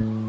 Mm-hmm.